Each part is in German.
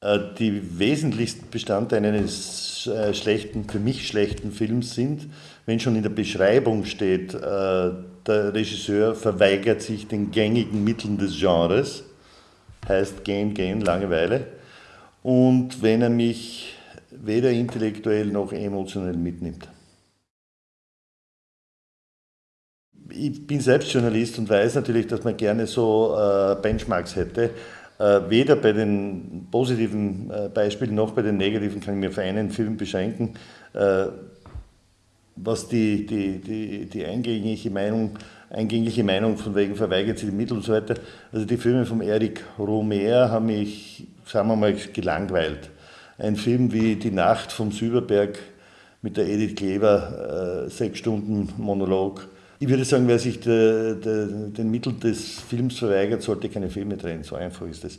äh, die wesentlichsten Bestandteile eines äh, schlechten, für mich schlechten Films sind, wenn schon in der Beschreibung steht, äh, der Regisseur verweigert sich den gängigen Mitteln des Genres, heißt gehen, gehen, Langeweile, und wenn er mich weder intellektuell noch emotionell mitnimmt. Ich bin selbst Journalist und weiß natürlich, dass man gerne so Benchmarks hätte. Äh, weder bei den positiven äh, Beispielen noch bei den negativen kann ich mir für einen Film beschränken. Äh, was die, die, die, die eingängige, Meinung, eingängige Meinung von wegen verweigert sie die Mittel und so weiter. Also die Filme von Eric Romer haben mich, sagen wir mal, gelangweilt. Ein Film wie Die Nacht vom Süberberg mit der Edith Kleber, sechs Stunden Monolog, ich würde sagen, wer sich de, de, den Mitteln des Films verweigert, sollte keine Filme drehen. So einfach ist es.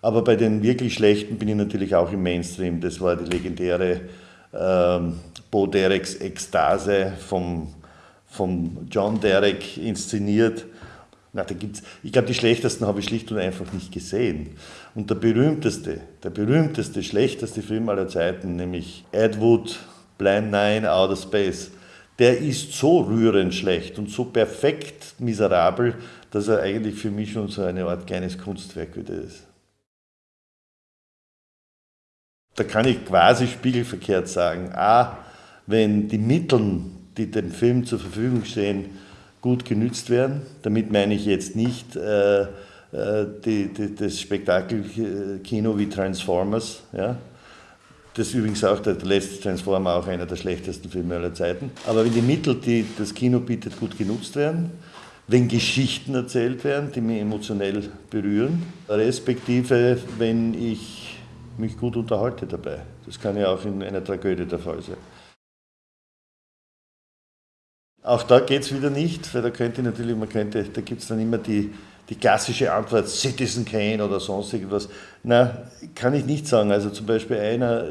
Aber bei den wirklich schlechten bin ich natürlich auch im Mainstream. Das war die legendäre ähm, Bo Dereks Ekstase vom, vom John Derek inszeniert. Na, da gibt's, ich glaube, die schlechtesten habe ich schlicht und einfach nicht gesehen. Und der berühmteste, der berühmteste, schlechteste Film aller Zeiten, nämlich Ed Wood, Blind Nine, Outer Space, der ist so rührend schlecht und so perfekt miserabel, dass er eigentlich für mich schon so eine Art kleines Kunstwerk wieder ist. Da kann ich quasi spiegelverkehrt sagen, a, wenn die Mittel, die dem Film zur Verfügung stehen, gut genützt werden, damit meine ich jetzt nicht äh, äh die, die, das Spektakelkino wie Transformers, ja, das ist übrigens auch der, letzte Transformer, auch einer der schlechtesten Filme aller Zeiten. Aber wenn die Mittel, die das Kino bietet, gut genutzt werden, wenn Geschichten erzählt werden, die mich emotionell berühren, respektive wenn ich mich gut unterhalte dabei. Das kann ja auch in einer Tragödie der Fall sein. Auch da geht es wieder nicht, weil da könnte natürlich, man könnte, da gibt es dann immer die, die klassische Antwort Citizen Kane oder sonst irgendwas. Na, kann ich nicht sagen. Also zum Beispiel einer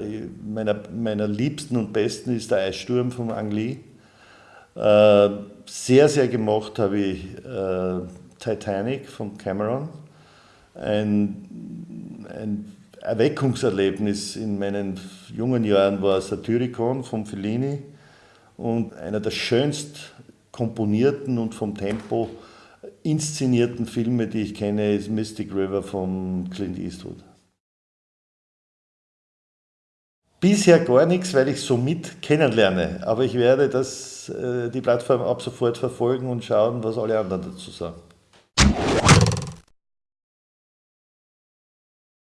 meiner, meiner liebsten und besten ist der Eissturm von Ang Lee. Äh, sehr, sehr gemocht habe ich äh, Titanic von Cameron. Ein, ein Erweckungserlebnis in meinen jungen Jahren war Satyricon von Fellini und einer der schönst komponierten und vom Tempo inszenierten Filme, die ich kenne, ist Mystic River von Clint Eastwood. Bisher gar nichts, weil ich so mit kennenlerne. Aber ich werde das, äh, die Plattform ab sofort verfolgen und schauen, was alle anderen dazu sagen.